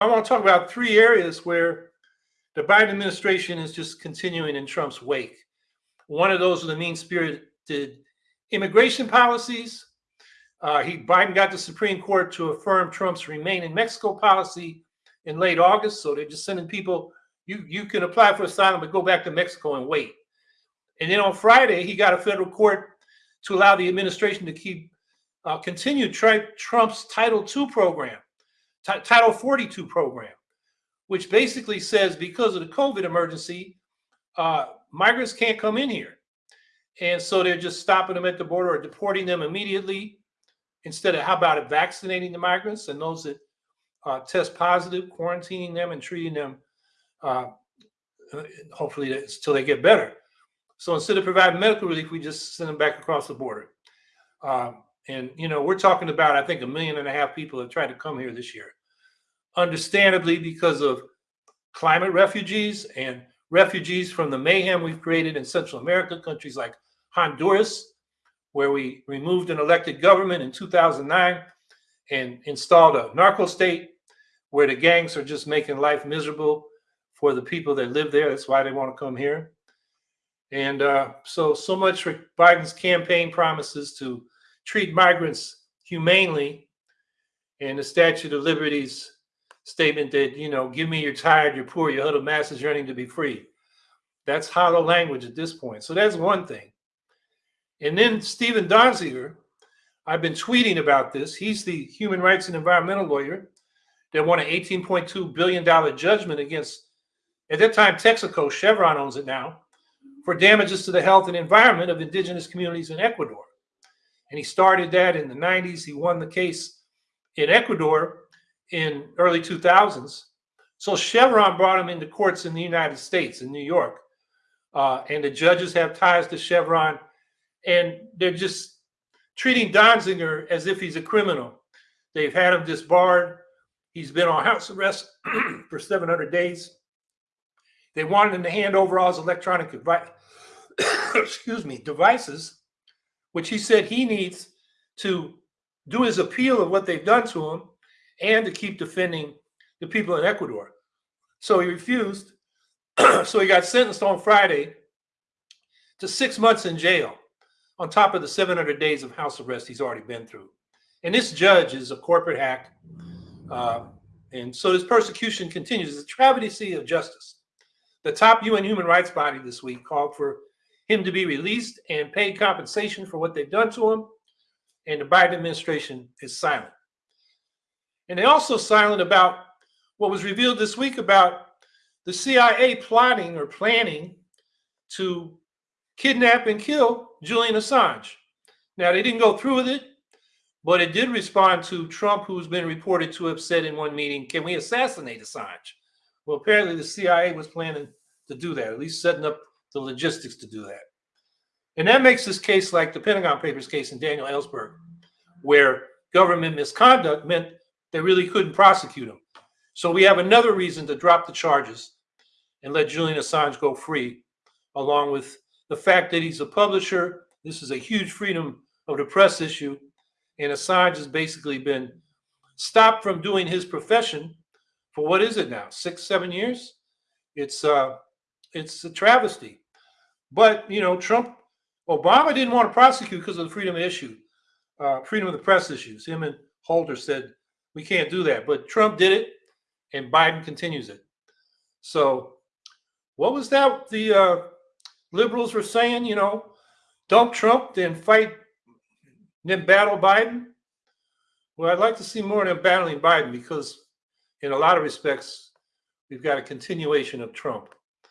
I want to talk about three areas where the Biden administration is just continuing in Trump's wake. One of those are the mean-spirited immigration policies. Uh, he Biden got the Supreme Court to affirm Trump's remain in Mexico policy in late August. So they're just sending people. You you can apply for asylum, but go back to Mexico and wait. And then on Friday, he got a federal court to allow the administration to keep uh, continue Trump's Title II program, Title 42 program, which basically says because of the COVID emergency, uh, migrants can't come in here. And so they're just stopping them at the border or deporting them immediately instead of how about it, vaccinating the migrants and those that uh, test positive, quarantining them and treating them uh, hopefully until they get better. So instead of providing medical relief, we just send them back across the border. Um, and, you know, we're talking about, I think, a million and a half people have tried to come here this year. Understandably, because of climate refugees and refugees from the mayhem we've created in Central America, countries like Honduras, where we removed an elected government in 2009 and installed a narco state where the gangs are just making life miserable for the people that live there. That's why they want to come here. And uh, so, so much for Biden's campaign promises to treat migrants humanely and the Statue of Liberty's statement that, you know, give me you're tired, you're poor, your huddled masses yearning to be free. That's hollow language at this point. So that's one thing. And then Stephen Donziger, I've been tweeting about this. He's the human rights and environmental lawyer that won an $18.2 billion judgment against, at that time, Texaco, Chevron owns it now, for damages to the health and environment of indigenous communities in Ecuador. And he started that in the 90s. He won the case in Ecuador in early 2000s. So Chevron brought him into courts in the United States, in New York. Uh, and the judges have ties to Chevron. And they're just treating Donziger as if he's a criminal. They've had him disbarred. He's been on house arrest for 700 days. They wanted him to hand over all his electronic excuse me, devices, which he said he needs to do his appeal of what they've done to him and to keep defending the people in Ecuador. So he refused. so he got sentenced on Friday to six months in jail on top of the 700 days of house arrest he's already been through. And this judge is a corporate hack. Uh, and so this persecution continues. It's a travesty of justice. The top UN human rights body this week called for him to be released and paid compensation for what they've done to him. And the Biden administration is silent. And they're also silent about what was revealed this week about the CIA plotting or planning to kidnap and kill Julian Assange. Now, they didn't go through with it, but it did respond to Trump, who's been reported to have said in one meeting, Can we assassinate Assange? Well, apparently the CIA was planning to do that, at least setting up the logistics to do that. And that makes this case like the Pentagon Papers case in Daniel Ellsberg, where government misconduct meant they really couldn't prosecute him. So we have another reason to drop the charges and let Julian Assange go free, along with the fact that he's a publisher. This is a huge freedom of the press issue. And Assange has basically been stopped from doing his profession for what is it now? Six, seven years? It's uh it's a travesty. But you know, Trump, Obama didn't want to prosecute because of the freedom of issue, uh, freedom of the press issues. Him and Holder said we can't do that. But Trump did it, and Biden continues it. So, what was that the uh, liberals were saying? You know, dump Trump, then fight, then battle Biden. Well, I'd like to see more of them battling Biden because, in a lot of respects, we've got a continuation of Trump.